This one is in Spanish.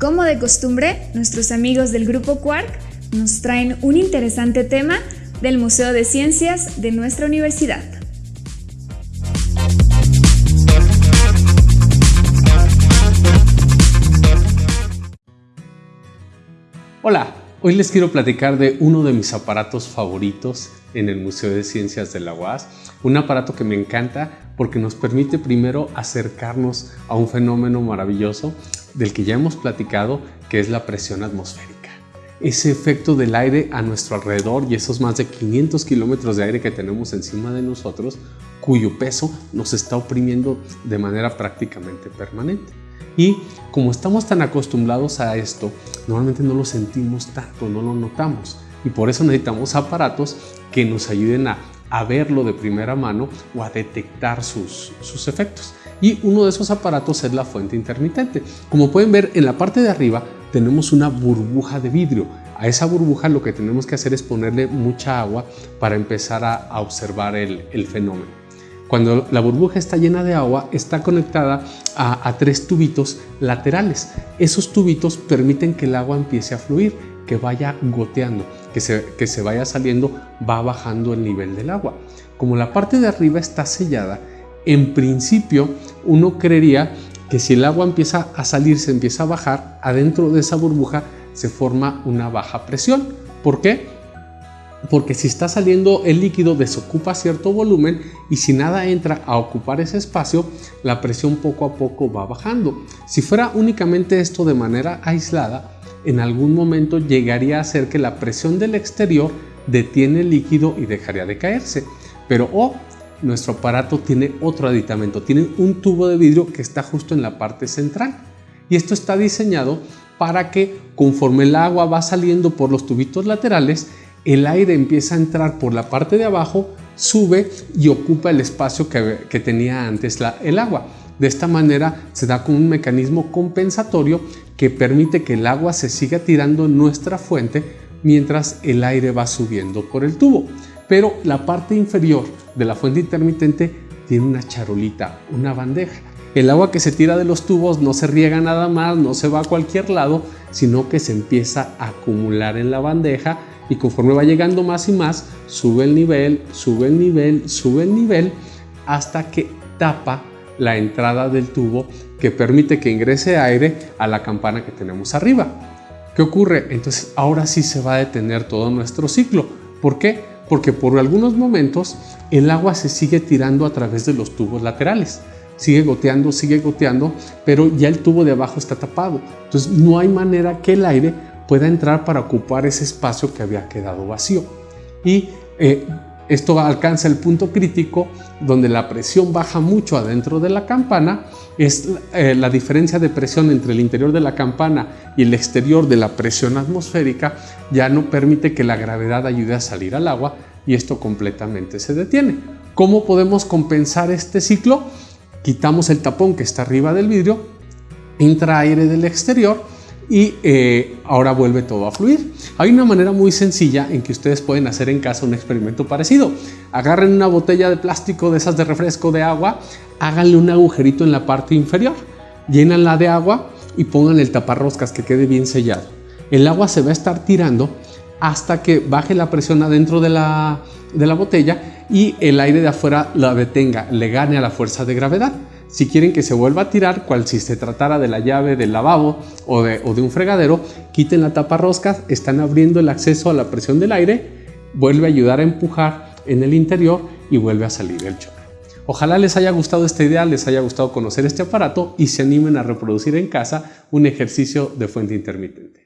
Como de costumbre, nuestros amigos del Grupo Quark nos traen un interesante tema del Museo de Ciencias de nuestra universidad. Hola, hoy les quiero platicar de uno de mis aparatos favoritos en el Museo de Ciencias de la UAS, un aparato que me encanta porque nos permite primero acercarnos a un fenómeno maravilloso del que ya hemos platicado, que es la presión atmosférica. Ese efecto del aire a nuestro alrededor y esos más de 500 kilómetros de aire que tenemos encima de nosotros, cuyo peso nos está oprimiendo de manera prácticamente permanente. Y como estamos tan acostumbrados a esto, normalmente no lo sentimos tanto, no lo notamos. Y por eso necesitamos aparatos que nos ayuden a, verlo de primera mano o a detectar sus, efectos. Y uno de esos aparatos es la fuente intermitente. Como pueden ver, en la parte de arriba tenemos una burbuja de vidrio. A esa burbuja lo que tenemos que hacer es ponerle mucha agua para empezar a, observar el, fenómeno. Cuando la burbuja está llena de agua, está conectada a, tres tubitos laterales. Esos tubitos permiten que el agua empiece a fluir, que vaya goteando, que se, que se vaya saliendo, va bajando el nivel del agua. Como la parte de arriba está sellada, en principio uno creería que si el agua empieza a salir, se empieza a bajar, adentro de esa burbuja se forma una baja presión. ¿Por qué? porque si está saliendo el líquido desocupa cierto volumen y si nada entra a ocupar ese espacio, la presión poco a poco va bajando. Si fuera únicamente esto de manera aislada, en algún momento llegaría a ser que la presión del exterior detiene el líquido y dejaría de caerse. Pero oh, nuestro aparato tiene otro aditamento, tiene un tubo de vidrio que está justo en la parte central. Y esto está diseñado para que conforme el agua va saliendo por los tubitos laterales, el aire empieza a entrar por la parte de abajo, sube y ocupa el espacio que, tenía antes el agua. De esta manera se da como un mecanismo compensatorio que permite que el agua se siga tirando en nuestra fuente mientras el aire va subiendo por el tubo. Pero la parte inferior de la fuente intermitente tiene una charolita, una bandeja. El agua que se tira de los tubos no se riega nada más, no se va a cualquier lado, sino que se empieza a acumular en la bandeja y conforme va llegando más y más, sube el nivel, sube el nivel, sube el nivel, hasta que tapa la entrada del tubo que permite que ingrese aire a la campana que tenemos arriba. ¿Qué ocurre? Entonces ahora sí se va a detener todo nuestro ciclo. ¿Por qué? Porque por algunos momentos el agua se sigue tirando a través de los tubos laterales. Sigue goteando, sigue goteando, pero ya el tubo de abajo está tapado. Entonces no hay manera que el aire pueda entrar para ocupar ese espacio que había quedado vacío. Y eh, esto alcanza el punto crítico donde la presión baja mucho adentro de la campana, es eh, la diferencia de presión entre el interior de la campana y el exterior de la presión atmosférica ya no permite que la gravedad ayude a salir al agua y esto completamente se detiene. ¿Cómo podemos compensar este ciclo? Quitamos el tapón que está arriba del vidrio, entra aire del exterior y eh, ahora vuelve todo a fluir. Hay una manera muy sencilla en que ustedes pueden hacer en casa un experimento parecido. Agarren una botella de plástico de esas de refresco de agua, háganle un agujerito en la parte inferior, llénanla de agua y pongan el taparroscas que quede bien sellado. El agua se va a estar tirando hasta que baje la presión adentro de la, de la botella y el aire de afuera la detenga, le gane a la fuerza de gravedad. Si quieren que se vuelva a tirar, cual si se tratara de la llave del lavabo o de, un fregadero, quiten la tapa roscas, están abriendo el acceso a la presión del aire, vuelve a ayudar a empujar en el interior y vuelve a salir el chorro. Ojalá les haya gustado esta idea, les haya gustado conocer este aparato y se animen a reproducir en casa un ejercicio de fuente intermitente.